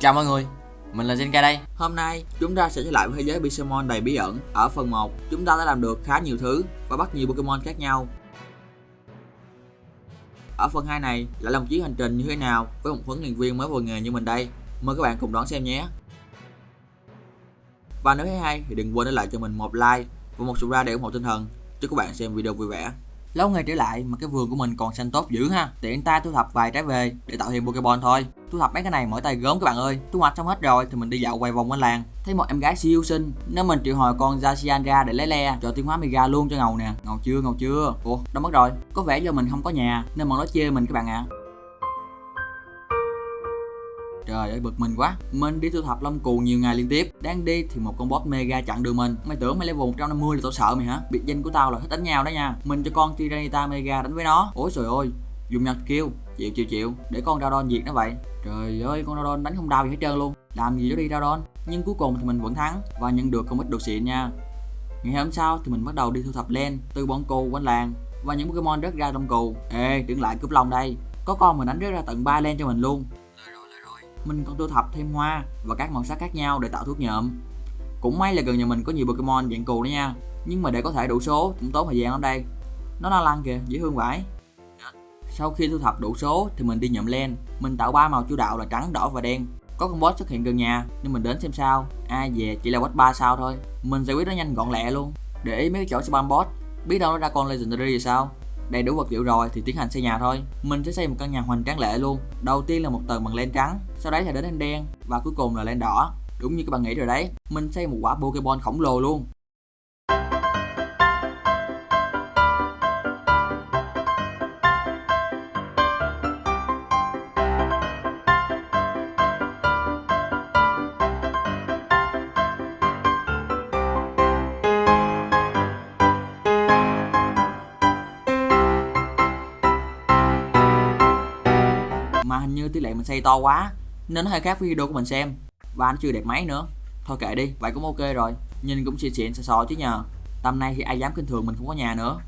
Chào mọi người, mình là Zenka đây. Hôm nay chúng ta sẽ trở lại với thế giới Pokemon đầy bí ẩn Ở phần 1, chúng ta đã làm được khá nhiều thứ và bắt nhiều Pokemon khác nhau. Ở phần 2 này lại là một chuyến hành trình như thế nào với một huấn luyện viên mới vào nghề như mình đây? Mời các bạn cùng đón xem nhé. Và nếu thấy hay thì đừng quên để lại cho mình một like và một subscribe để ủng hộ tinh thần Chúc các bạn xem video vui vẻ. Lâu ngày trở lại mà cái vườn của mình còn xanh tốt dữ ha. Tiện tay thu thập vài trái về để tạo thêm Pokemon thôi Thu thập mấy cái này mỗi tay gớm các bạn ơi. Thu hoạch xong hết rồi thì mình đi dạo quay vòng quanh làng. Thấy một em gái siêu xinh. Nên mình triệu hồi con Zacian ra để lấy le, Cho tiến hóa Mega luôn cho ngầu nè. Ngầu chưa ngầu chưa? Ủa đâu mất rồi. Có vẻ do mình không có nhà, Nên bọn nó chê mình các bạn ạ. À. Trời ơi, bực mình quá. Mình đi thu thập lông cù nhiều ngày liên tiếp. Đang đi thì một con boss mega chặn đường mình. Mày tưởng mày level 150 là tao sợ mày hả? Biệt danh của tao là thích đánh nhau đó nha. Mình cho con Tyranitar mega đánh với nó. Ôi trời ơi. Dùng nhật kêu Chịu chịu chịu Để con Radon diệt nó vậy. Trời ơi con Radon đánh không đau gì hết trơn luôn. Làm gì đó đi Radon. Nhưng cuối cùng thì mình vẫn thắng Và nhận được không ít đồ xịn nha. Ngày hôm sau thì mình bắt đầu đi thu thập len từ bọn cù quanh làng và những Pokemon rớt ra trong cù. Ê, đứng lại cướp lòng đây. Có con mình đánh rớt ra tận 3 len cho mình luôn. Mình còn thu thập thêm hoa và các màu sắc khác nhau để tạo thuốc nhuộm. Cũng may là gần nhà mình có nhiều Pokemon dạng cù đó nha. Nhưng mà để có thể đủ số cũng tốn thời gian lắm đây. Nó la lăng kìa dễ thương vãi sau khi thu thập đủ số thì mình đi nhậm len. Mình tạo ba màu chủ đạo là trắng, đỏ và đen. Có con boss xuất hiện gần nhà, nên mình đến xem sao. Ai về chỉ là boss 3 sao thôi. Mình giải quyết nó nhanh gọn lẹ luôn. Để ý mấy cái chỗ spam boss biết đâu nó ra con legendary thì sao? Đầy đủ vật liệu rồi thì tiến hành xây nhà thôi. Mình sẽ xây một căn nhà hoành tráng lệ luôn. Đầu tiên là một tầng bằng len trắng, sau đấy là đến len đen và cuối cùng là len đỏ. Đúng như các bạn nghĩ rồi đấy. Mình xây một quả pokemon khổng lồ luôn. Hình như tỷ lệ mình xây to quá, nên nó hơi khác với video của mình xem. Và nó chưa đẹp máy nữa. Thôi kệ đi, vậy cũng ok rồi. Nhìn cũng xịn xịn, sò sò chứ nhờ. Tầm này thì ai dám kinh thường mình không có nhà nữa.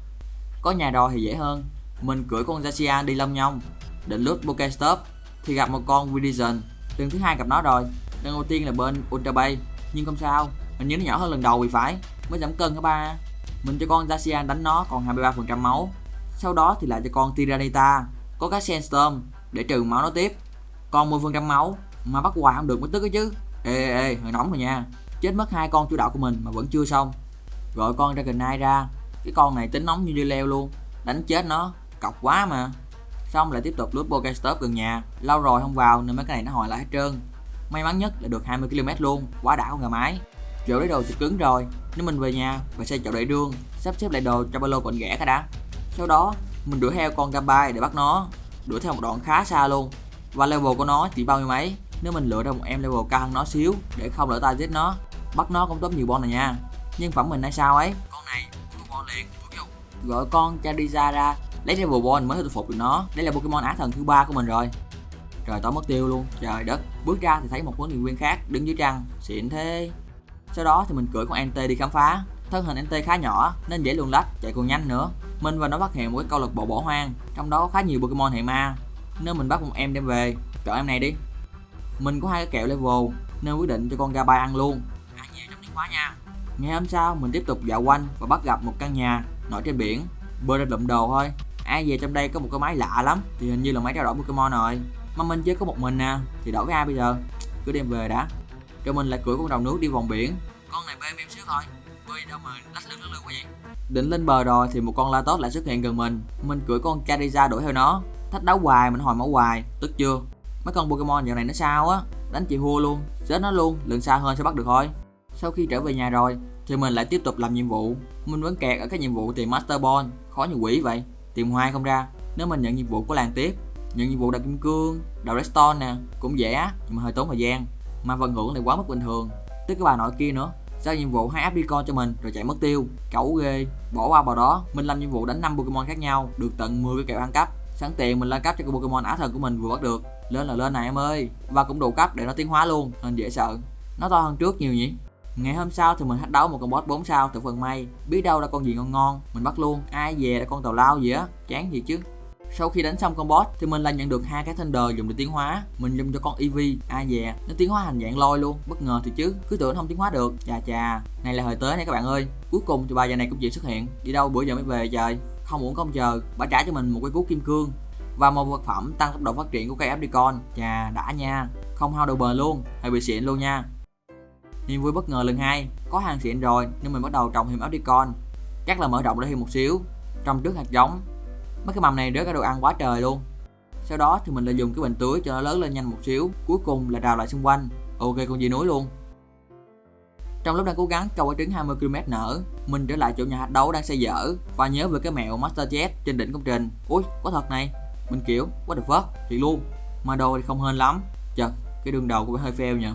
Có nhà rồi thì dễ hơn. Mình cưỡi con Zacian đi lông nhông. Định lướt Pokestop thì gặp một con Vision lần thứ hai gặp nó rồi. Lần đầu tiên là bên Ultra Bay. Nhưng không sao, hình như nó nhỏ hơn lần đầu vì phải. Mới giảm cân hả ba? Mình cho con Zacian đánh nó còn 23% máu. Sau đó thì lại cho con tiranita có cái Sandstorm để trừ máu nó tiếp. Còn 10% máu mà bắt hoài không được mới tức ấy chứ. Ê ê, ê hơi nóng rồi nha. Chết mất hai con chủ đạo của mình mà vẫn chưa xong. Gọi con Dragonite ra. Cái con này tính nóng như dưa leo luôn. Đánh chết nó cọc quá mà. Xong lại tiếp tục lướt Pokestop gần nhà. Lâu rồi không vào nên mấy cái này nó hồi lại hết trơn. May mắn nhất là được 20 km luôn. Quá đã ngà máy. mái chỗ lấy đồ thì cứng rồi. Nếu mình về nhà và xây chỗ để đường sắp xếp lại đồ cho ba lô gọn ghẻ cái đã. Sau đó mình đuổi theo con Gabai để bắt nó đuổi theo một đoạn khá xa luôn. Và level của nó chỉ bao nhiêu mấy? Nếu mình lựa ra một em level cao hơn nó xíu để không lỡ tay giết nó, bắt nó cũng tốt nhiều bon này nha. Nhân phẩm mình hay sao ấy? Con này bon liền gọi con Charizard ra lấy level bon mới thuyết phục được nó. Đây là Pokemon á thần thứ ba của mình rồi. Trời, tối mất tiêu luôn. Trời đất. Bước ra thì thấy một huấn luyện viên khác đứng dưới trăng. Xịn thế. Sau đó thì mình cưỡi con NT đi khám phá thân hình NT khá nhỏ, nên dễ luồn lách, chạy còn nhanh nữa. Mình và nó phát hiện một cái câu lạc bộ bỏ hoang, trong đó có khá nhiều Pokemon hệ ma. Nên mình bắt một em đem về. Chọn em này đi. Mình có hai cái kẹo level, nên quyết định cho con Gabai ăn luôn. Ăn nhiều trong tiến nha. Ngày hôm sau, mình tiếp tục dạo quanh và bắt gặp một căn nhà nổi trên biển. Bơi ra lụm đồ thôi. Ai về trong đây có một cái máy lạ lắm, thì hình như là máy trao đổi Pokemon rồi. Mà mình chỉ có một mình nè, thì đổi với ai bây giờ? Cứ đem về đã. Cho mình lại cưỡi con đầu nước đi vòng biển. Con này bê em xíu thôi bơi đâu mà lách lưng lưng quá vậy? Định lên bờ rồi thì một con la tốt lại xuất hiện gần mình. Mình cưỡi con Charizard đuổi theo nó. Thách đấu hoài, mình hồi máu hoài. Tức chưa? Mấy con Pokemon dạo này nó sao á? Đánh chị hua luôn. Chết nó luôn. Lần xa hơn sẽ bắt được thôi. Sau khi trở về nhà rồi, thì mình lại tiếp tục làm nhiệm vụ. Mình vẫn kẹt ở cái nhiệm vụ tìm Master Ball. Khó như quỷ vậy. Tìm hoài không ra. Nếu mình nhận nhiệm vụ của làng tiếp, nhận nhiệm vụ đặt kim cương Đào redstone nè, cũng dễ, nhưng mà hơi tốn thời gian. Mà phần hưởng này quá mức bình thường. Tức cái bà nội kia nữa giao nhiệm vụ hai đi con cho mình, rồi chạy mất tiêu. Cẩu ghê. Bỏ qua vào đó. Mình làm nhiệm vụ đánh 5 pokemon khác nhau, được tận 10 cái kẹo ăn cắp. Sẵn tiền mình lên cấp cho cái pokemon á thần của mình vừa bắt được. Lên là lên này em ơi. Và cũng đủ cấp để nó tiến hóa luôn, nên dễ sợ. Nó to hơn trước nhiều nhỉ? Ngày hôm sau thì mình thách đấu một con boss 4 sao từ phần may. Biết đâu là con gì ngon ngon, mình bắt luôn. Ai về là con tàu lao gì á? Chán gì chứ? Sau khi đánh xong con boss, thì mình lại nhận được hai cái thunder dùng để tiến hóa. Mình dùng cho con ev a dè nó tiến hóa thành dạng lôi luôn. Bất ngờ thì chứ, cứ tưởng không tiến hóa được. Chà chà, này là thời tới này các bạn ơi. Cuối cùng thì bà già này cũng chịu xuất hiện. Đi đâu bữa giờ mới về trời? Không muốn công chờ, bà trả cho mình một cái cú kim cương. Và một vật phẩm tăng tốc độ phát triển của cây Apricon chà, đã nha. Không hao đồ bền luôn hay bị xịn luôn nha. Niềm vui bất ngờ lần hai. Có hàng xịn rồi, nhưng mình bắt đầu trồng thêm Apricon chắc là mở rộng ra thêm một xíu. Trồng trước hạt giống mấy cái mầm này rớt cái đồ ăn quá trời luôn. Sau đó thì mình lại dùng cái bình tưới cho nó lớn lên nhanh một xíu. Cuối cùng là rào lại xung quanh. Ok, con gì núi luôn. Trong lúc đang cố gắng câu quả trứng 20 km nở, mình trở lại chỗ nhà hạch đấu đang xây dở và nhớ về cái mẹo Master Jet trên đỉnh công trình. Ui, có thật này. Mình kiểu, what the fuck? Thì luôn. Mà đồ thì không hên lắm. Chật cái đường đầu cũng hơi fail nhỉ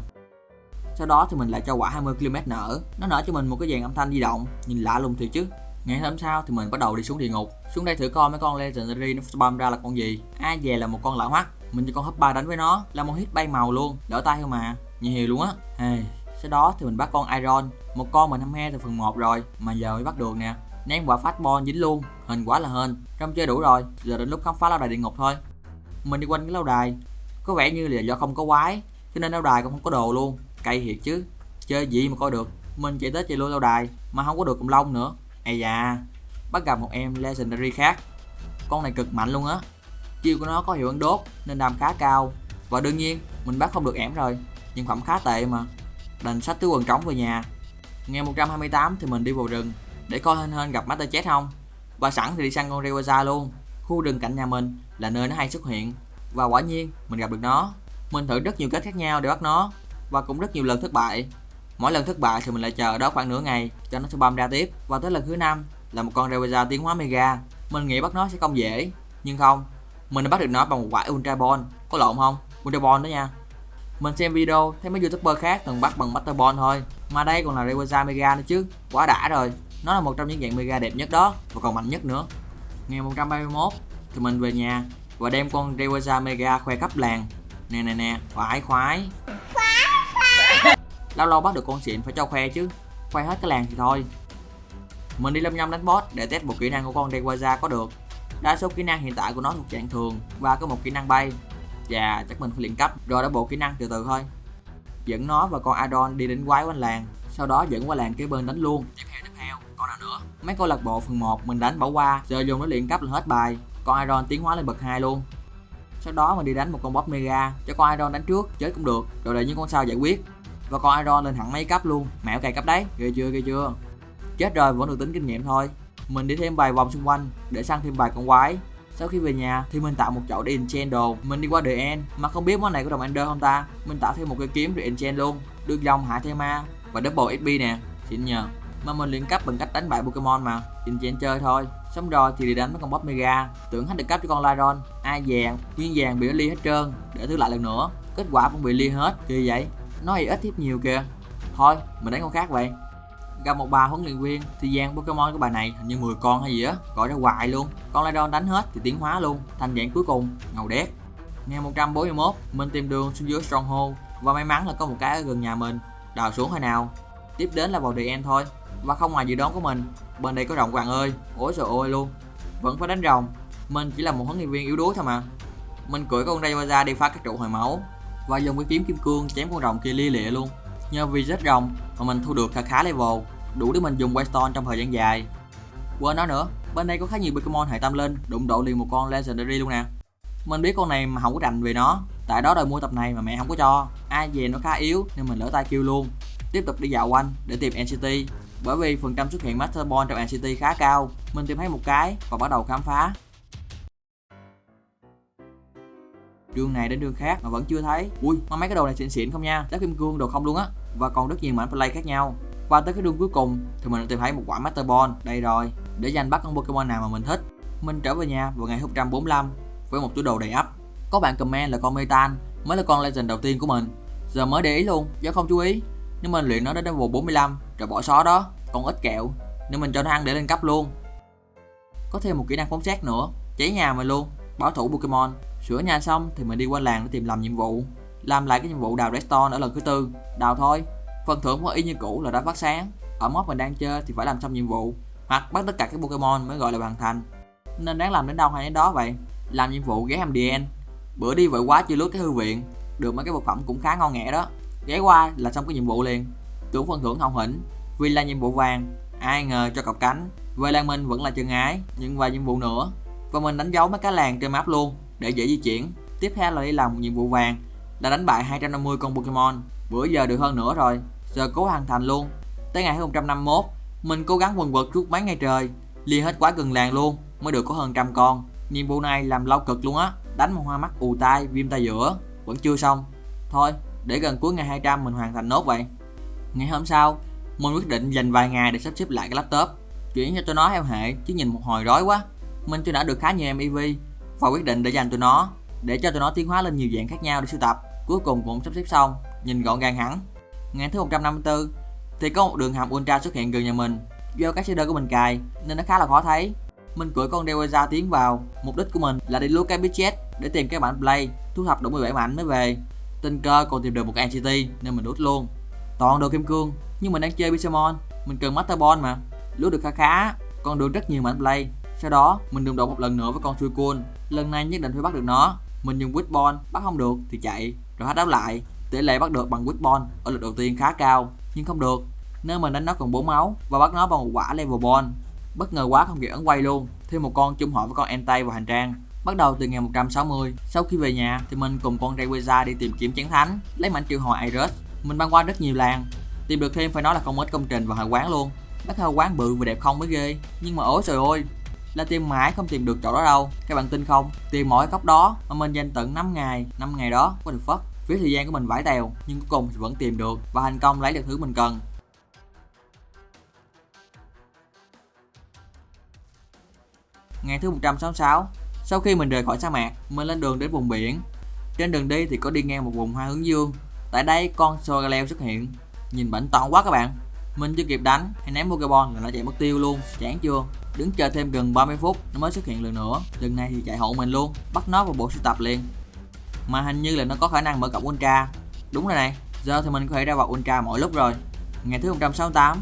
sau đó thì mình lại cho quả 20 km nở. Nó nở cho mình một cái dàn âm thanh di động. Nhìn lạ lùng thiệt chứ ngày hôm sau thì mình bắt đầu đi xuống địa ngục. Xuống đây thử coi mấy con legendary nó spam ra là con gì. Ai về là một con lão hoắc mình cho con hấp ba đánh với nó, là một hit bay màu luôn. Đỡ tay không mà nhiều luôn á. Hey. sau đó thì mình bắt con iron. Một con mình hâm he từ phần 1 rồi, mà giờ mới bắt được nè. Ném quả phát bon dính luôn. Hình quá là hên. Trong chơi đủ rồi, giờ đến lúc khám phá lâu đài địa ngục thôi. Mình đi quanh cái lâu đài. Có vẻ như là do không có quái, cho nên lâu đài cũng không có đồ luôn. Cay thiệt chứ. Chơi gì mà coi được. Mình chạy tới chạy luôn lâu đài, mà không có được cùng lông nữa ây da, bắt gặp một em legendary khác. Con này cực mạnh luôn á. Chiêu của nó có hiệu ứng đốt, nên đam khá cao. Và đương nhiên, mình bắt không được ẻm rồi. Nhưng phẩm khá tệ mà. Đành sách túi quần trống về nhà. Ngày 128 thì mình đi vào rừng để coi hên hên gặp Master chết không. Và sẵn thì đi săn con Rayquaza luôn. Khu rừng cạnh nhà mình là nơi nó hay xuất hiện. Và quả nhiên, mình gặp được nó. Mình thử rất nhiều cách khác nhau để bắt nó. Và cũng rất nhiều lần thất bại mỗi lần thất bại thì mình lại chờ đó khoảng nửa ngày cho nó spam ra tiếp. Và tới lần thứ năm là một con Rayquaza tiến hóa Mega. Mình nghĩ bắt nó sẽ không dễ, nhưng không, mình đã bắt được nó bằng một quả Ultra Ball. Có lộn không? Ultra Ball đó nha. Mình xem video, thấy mấy youtuber khác từng bắt bằng Master Ball thôi. Mà đây còn là Rayquaza Mega nữa chứ. Quá đã rồi. Nó là một trong những dạng Mega đẹp nhất đó, và còn mạnh nhất nữa. Ngày 131 thì mình về nhà và đem con Rayquaza Mega khoe khắp làng. Nè nè nè, khoái khoái lâu lâu bắt được con xịn phải cho khoe chứ. Khoe hết cái làng thì thôi. Mình đi lâm nhâm đánh boss để test bộ kỹ năng của con dewaza có được. Đa số kỹ năng hiện tại của nó thuộc dạng thường và có một kỹ năng bay. Và chắc mình phải luyện cấp. Rồi đã bộ kỹ năng từ từ thôi. Dẫn nó và con Adon đi đến quái quanh làng. Sau đó dẫn qua làng kế bên đánh luôn. Tiếp theo tiếp theo, con nào nữa? Mấy câu lạc bộ phần 1 mình đánh bỏ qua giờ dùng nó luyện cấp là hết bài. Con Iron tiến hóa lên bậc 2 luôn. Sau đó mình đi đánh một con boss mega, cho con Iron đánh trước, chết cũng được. Rồi để những con sao giải quyết? Và con Iron lên hẳn mấy cấp luôn. Mẹo cày cấp đấy. Ghê chưa ghê chưa? Chết rồi, vẫn được tính kinh nghiệm thôi. Mình đi thêm vài vòng xung quanh để săn thêm vài con quái. Sau khi về nhà thì mình tạo một chỗ để enchant đồ. Mình đi qua the end, mà không biết món này có đồng ender không ta? Mình tạo thêm một cái kiếm để enchant luôn. Được dòng hạ thêm ma và double xp nè. Xịn nhờ. Mà mình luyện cấp bằng cách đánh bại pokemon mà. Enchant chơi thôi. Xong rồi thì đi đánh mấy con boss mega. Tưởng hết được cấp cho con Lyron. Ai vàng, nguyên vàng bị nó ly hết trơn. Để thứ lại lần nữa. Kết quả cũng bị ly hết. Kỳ vậy nói ít tiếp nhiều kìa. Thôi, mình đánh con khác vậy. Gặp một bà huấn luyện viên thì gian Pokemon của bà này hình như 10 con hay gì á, gọi ra hoài luôn. Con Lydon đánh hết thì tiến hóa luôn, thành dạng cuối cùng, ngầu đét. Ngày 141 mình tìm đường xuống dưới Stronghold và may mắn là có một cái ở gần nhà mình. Đào xuống hồi nào? Tiếp đến là vào The End thôi. Và không ngoài dự đoán của mình, bên đây có rồng bạn ơi. Ôi trời ơi luôn. Vẫn phải đánh rồng. Mình chỉ là một huấn luyện viên yếu đuối thôi mà. Mình cưỡi con Rayquaza đi phá các trụ hồi máu và dùng cái kiếm kim cương chém con rồng kia lia lịa luôn. Nhờ vì rất rồng mà mình thu được khá khá level, đủ để mình dùng Waystone trong thời gian dài. Quên nói nữa, bên đây có khá nhiều Pokemon hệ tâm linh, đụng độ liền một con Legendary luôn nè. Mình biết con này mà không có rành về nó, tại đó đòi mua tập này mà mẹ không có cho. Ai về nó khá yếu nên mình lỡ tay kêu luôn. Tiếp tục đi dạo quanh để tìm NCT bởi vì phần trăm xuất hiện Master Ball trong NCT khá cao, mình tìm thấy một cái và bắt đầu khám phá. Trường này đến trường khác mà vẫn chưa thấy. Ui, mà mấy cái đồ này xịn xịn không nha. Đá kim cương đồ không luôn á. Và còn rất nhiều mảnh play khác nhau. Qua tới cái đường cuối cùng thì mình đã tìm thấy một quả Master Ball. Đây rồi, để giành bắt con Pokemon nào mà mình thích. Mình trở về nhà vào ngày 145 với một túi đồ đầy ắp. Có bạn comment là con Metan, mới là con Legend đầu tiên của mình. Giờ mới để ý luôn, do không chú ý. Nhưng mình luyện nó đến level 45 rồi bỏ xó đó. Còn ít kẹo, nên mình cho nó ăn để lên cấp luôn. Có thêm một kỹ năng phóng xét nữa, cháy nhà mình luôn bảo thủ Pokemon sửa nhà xong thì mình đi qua làng để tìm làm nhiệm vụ làm lại cái nhiệm vụ đào redstone ở lần thứ tư đào thôi phần thưởng của y như cũ là đã phát sáng ở mod mình đang chơi thì phải làm xong nhiệm vụ hoặc bắt tất cả các Pokemon mới gọi là hoàn thành nên đáng làm đến đâu hay đến đó vậy làm nhiệm vụ ghé MDN. Bữa đi vội quá chưa lướt cái thư viện, được mấy cái vật phẩm cũng khá ngon nghẻ đó. Ghé qua là xong cái nhiệm vụ liền. Tưởng phần thưởng hồng hĩnh, vì là nhiệm vụ vàng, ai ngờ cho cọc cánh. Về Lan mình vẫn là chân ái, nhưng vài nhiệm vụ nữa. Và mình đánh dấu mấy cái làng trên map luôn, để dễ di chuyển. Tiếp theo là đi làm nhiệm vụ vàng, là đánh bại 250 con Pokemon. Bữa giờ được hơn nữa rồi, giờ cố hoàn thành luôn. Tới ngày 151, mình cố gắng quần quật suốt mấy ngày trời, liền hết quá gần làng luôn, mới được có hơn trăm con. Nhiệm vụ này làm lâu cực luôn á, đánh một hoa mắt ù tai, viêm tai giữa, vẫn chưa xong. Thôi, để gần cuối ngày 200 mình hoàn thành nốt vậy. Ngày hôm sau, mình quyết định dành vài ngày để sắp xếp lại cái laptop, chuyển cho tôi nó theo hệ chứ nhìn một hồi rối quá. Mình chưa đã được khá nhiều MeV và quyết định để dành tụi nó để cho tụi nó tiến hóa lên nhiều dạng khác nhau để sưu tập. Cuối cùng cũng sắp xếp xong, nhìn gọn gàng hẳn. Ngày thứ 154 thì có một đường hầm Ultra xuất hiện gần nhà mình. Do cái shader của mình cài nên nó khá là khó thấy. Mình cưỡi con Deweza tiến vào, mục đích của mình là đi lúa cái budget để tìm cái bản play, thu thập đủ 17 mảnh mới về. Tình cơ còn tìm được một cái NCT nên mình đút luôn. Toàn đồ kim cương, nhưng mình đang chơi Pixelmon, mình cần Master Ball mà. Lút được khá khá, còn được rất nhiều mảnh play. Sau đó, mình đụng độ một lần nữa với con Suicune. Lần này nhất định phải bắt được nó. Mình dùng Witball, bắt không được thì chạy, rồi hát đáp lại. Tỷ lệ bắt được bằng Witball ở lượt đầu tiên khá cao, nhưng không được. Nên mình đánh nó còn 4 máu và bắt nó bằng một quả level ball. Bất ngờ quá không kịp ấn quay luôn. Thêm một con chung hội với con Entei vào hành trang. Bắt đầu từ ngày 160, sau khi về nhà thì mình cùng con Rayquaza đi tìm kiếm chén thánh, lấy mảnh triệu hồi Iris. Mình băng qua rất nhiều làng, tìm được thêm phải nói là không ít công trình và hội quán luôn. Bác hơi quán bự và đẹp không mới ghê, nhưng mà ối trời ơi, là tìm mãi không tìm được chỗ đó đâu. Các bạn tin không? Tìm mỗi góc đó mà mình dành tận 5 ngày. 5 ngày đó có được phất phía thời gian của mình vải tèo, nhưng cuối cùng thì vẫn tìm được và thành công lấy được thứ mình cần. Ngày thứ 166 sau khi mình rời khỏi sa mạc, mình lên đường đến vùng biển. Trên đường đi thì có đi ngang một vùng hoa hướng dương. Tại đây con Sogaleo xuất hiện. Nhìn bảnh toàn quá các bạn mình chưa kịp đánh hay ném Pokeball là nó chạy mất tiêu luôn. Chán chưa? Đứng chờ thêm gần 30 phút nó mới xuất hiện lần nữa. Lần này thì chạy hộ mình luôn bắt nó vào bộ sưu tập liền. Mà hình như là nó có khả năng mở cổng ultra. Đúng rồi này giờ thì mình có thể ra vào ultra mỗi lúc rồi. Ngày thứ 168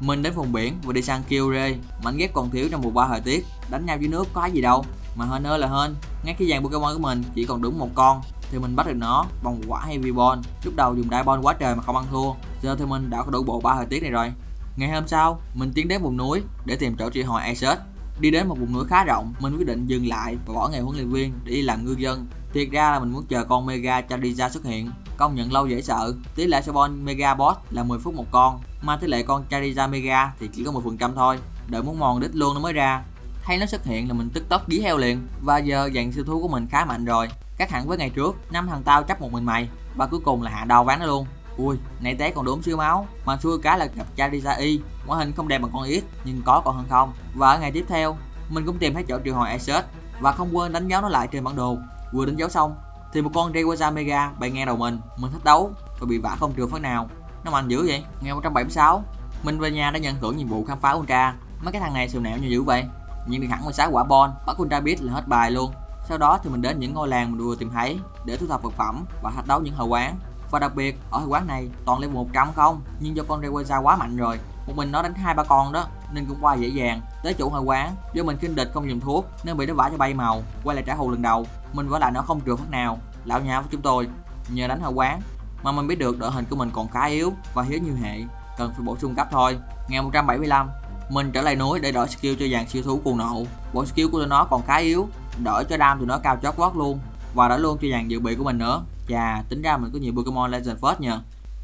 mình đến vùng biển và đi sang Kyure mảnh ghép còn thiếu trong mùa ba thời tiết. Đánh nhau dưới nước có gì đâu. Mà hơn nữa là hơn, ngay khi dàn Pokemon của mình chỉ còn đúng một con thì mình bắt được nó bằng quả Heavy Ball lúc đầu dùng Diamond quá trời mà không ăn thua. Giờ thì mình đã có đủ bộ ba thời tiết này rồi. Ngày hôm sau, mình tiến đến vùng núi để tìm chỗ trị hồi Asus đi đến một vùng núi khá rộng, mình quyết định dừng lại và bỏ nghề huấn luyện viên để đi làm ngư dân. Thiệt ra là mình muốn chờ con Mega Charizard xuất hiện. Công nhận lâu dễ sợ. Tỷ lệ spawn Mega Boss là 10 phút một con, mà tỷ lệ con Charizard Mega thì chỉ có 10 phần trăm thôi. Đợi muốn mòn đít luôn nó mới ra. Thấy nó xuất hiện là mình tức tốc dí heo liền. Và giờ dàn siêu thú của mình khá mạnh rồi khác hẳn với ngày trước, năm thằng tao chấp một mình mày. Và cuối cùng là hạ đau ván nó luôn. Ui, nãy té còn đốm xíu máu. Mà xui cái là gặp Charizard y. Ngoại hình không đẹp bằng con ít nhưng có còn hơn không. Và ở ngày tiếp theo, mình cũng tìm thấy chỗ triệu hồi Asus và không quên đánh dấu nó lại trên bản đồ. Vừa đánh dấu xong, thì một con Rayquaza Mega bay ngang đầu mình. Mình thách đấu, và bị vả không trường phát nào. Nó mạnh dữ vậy, ngày 176 mình về nhà đã nhận thưởng nhiệm vụ khám phá Ultra. Mấy cái thằng này sườn nẹo như dữ vậy. Nhưng được hẳn 16 quả bon, bắt Ultra biết là hết bài luôn sau đó thì mình đến những ngôi làng mình vừa tìm thấy để thu thập vật phẩm và thách đấu những hội quán. Và đặc biệt, ở hội quán này toàn level 100 không nhưng do con Rayquaza quá mạnh rồi, một mình nó đánh hai ba con đó, nên cũng qua dễ dàng. Tới chủ hội quán, do mình kinh địch không dùng thuốc nên bị nó vả cho bay màu, quay lại trả thù lần đầu. Mình vả lại nó không trượt phát nào. Lão nhà với chúng tôi nhờ đánh hội quán mà mình biết được đội hình của mình còn khá yếu và hiếu nhiều hệ, cần phải bổ sung cấp thôi. Ngày 175 mình trở lại núi để đổi skill cho dàn siêu thú cuồng nộ. Bộ skill của tụi nó còn khá yếu đỡ cho đam tụi nó cao chót vót luôn. Và đỡ luôn cho dàn dự bị của mình nữa. Chà, tính ra mình có nhiều Pokemon Legend First nhờ.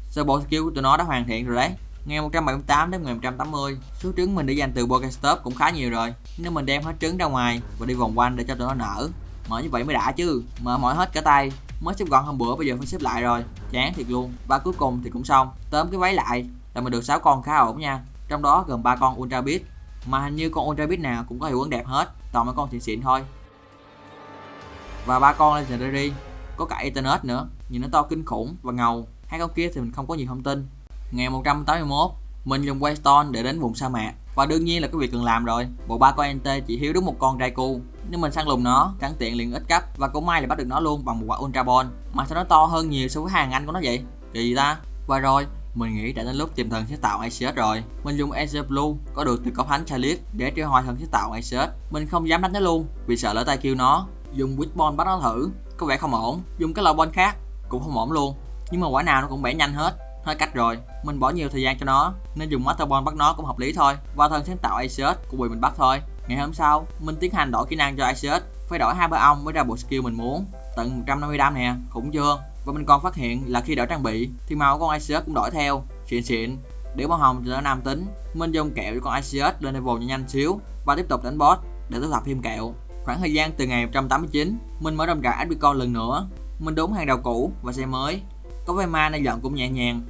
Sơ bộ skill của tụi nó đã hoàn thiện rồi đấy. Ngày 178 đến ngày 180 Số trứng mình để dành từ Pokestop cũng khá nhiều rồi. Nếu mình đem hết trứng ra ngoài Và đi vòng quanh để cho tụi nó nở Mở như vậy mới đã chứ. Mở mỏi hết cả tay. Mới xếp gọn hôm bữa bây giờ phải xếp lại rồi. Chán thiệt luôn. Và cuối cùng thì cũng xong. Tóm cái váy lại là mình được 6 con khá ổn nha. Trong đó gồm 3 con Ultra Beast. Mà hình như con Ultra Beast nào cũng có hiệu ứng đẹp hết. Toàn mấy con xịn xịn thôi. Và ba con Legendary có cả Ethernet nữa. Nhìn nó to kinh khủng và ngầu. Hai con kia thì mình không có nhiều thông tin. Ngày 181 mình dùng Waystone để đến vùng sa mạc. Và đương nhiên là cái việc cần làm rồi. Bộ ba con NT chỉ thiếu đúng một con Raikou nếu mình săn lùng nó, cắn tiện liền ít cấp. Và cũng may là bắt được nó luôn bằng một quả Ultra Ball mà sao nó to hơn nhiều so với hàng anh của nó vậy? Kỳ gì ta? Và rồi, mình nghĩ đã đến lúc tìm thần sẽ tạo Aces rồi. Mình dùng Aces Blue có được từ cốc thánh Chalice để triệu hồi thần sẽ tạo Aces Mình không dám đánh nó luôn vì sợ lỡ tay kêu nó dùng Witball bắt nó thử, có vẻ không ổn. Dùng cái loại bon khác, cũng không ổn luôn. Nhưng mà quả nào nó cũng bẻ nhanh hết. Hết cách rồi. Mình bỏ nhiều thời gian cho nó, nên dùng Master Ball bắt nó cũng hợp lý thôi. Và thân sáng tạo Asus cũng bị mình bắt thôi. Ngày hôm sau mình tiến hành đổi kỹ năng cho Asus phải đổi hai ba ong mới ra bộ skill mình muốn. Tận 150 đam nè, khủng chưa và mình còn phát hiện là khi đổi trang bị, thì màu con Asus cũng đổi theo. Xịn xịn. Để màu hồng cho nó nam tính. Mình dùng kẹo cho con Asus lên level nhanh nhanh xíu và tiếp tục đánh boss để thu thập thêm kẹo khoảng thời gian từ ngày 189 mình mở rộng rãi Adbicon lần nữa. Mình đốn hàng đầu cũ và xe mới. Có vai ma nên dọn cũng nhẹ nhàng.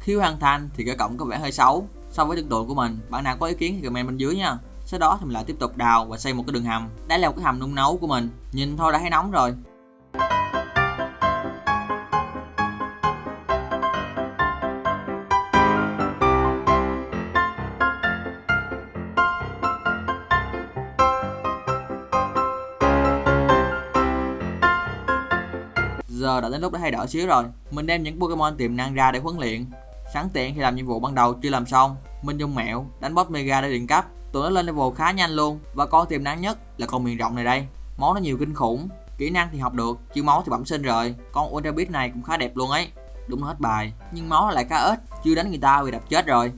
Khi hoàn thành thì cái cổng có vẻ hơi xấu so với tương tượng của mình, bạn nào có ý kiến thì comment bên dưới nha. Sau đó thì mình lại tiếp tục đào và xây một cái đường hầm. Đây là một cái hầm nung nấu của mình. Nhìn thôi đã thấy nóng rồi. Giờ đã đến lúc để thay đổi xíu rồi. Mình đem những pokemon tiềm năng ra để huấn luyện sẵn tiện khi làm nhiệm vụ ban đầu chưa làm xong mình dùng mẹo đánh boss mega để điện cấp. Tụi nó lên level khá nhanh luôn và con tiềm năng nhất là con miền rộng này đây. Máu nó nhiều kinh khủng, kỹ năng thì học được, chứ máu thì bẩm sinh rồi. Con ultra beast này cũng khá đẹp luôn ấy. Đúng hết bài, nhưng máu lại khá ít, chưa đánh người ta bị đập chết rồi.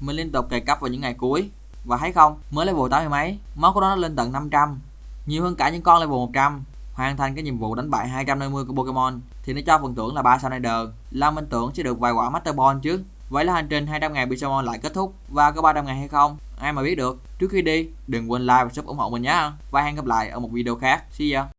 Mình liên tục cày cấp vào những ngày cuối. Và thấy không, mới level 80 mấy, máu của nó lên tận 500 nhiều hơn cả những con level 100 hoàn thành cái nhiệm vụ đánh bại 250 con Pokemon thì nó cho phần thưởng là 3 Sonider là Minh tưởng sẽ được vài quả Master Ball chứ. Vậy là hành trình 200 ngày Pixelmon lại kết thúc và có 300 ngày hay không, ai mà biết được. Trước khi đi, đừng quên like và sub ủng hộ mình nhé. Và hẹn gặp lại ở một video khác. See ya.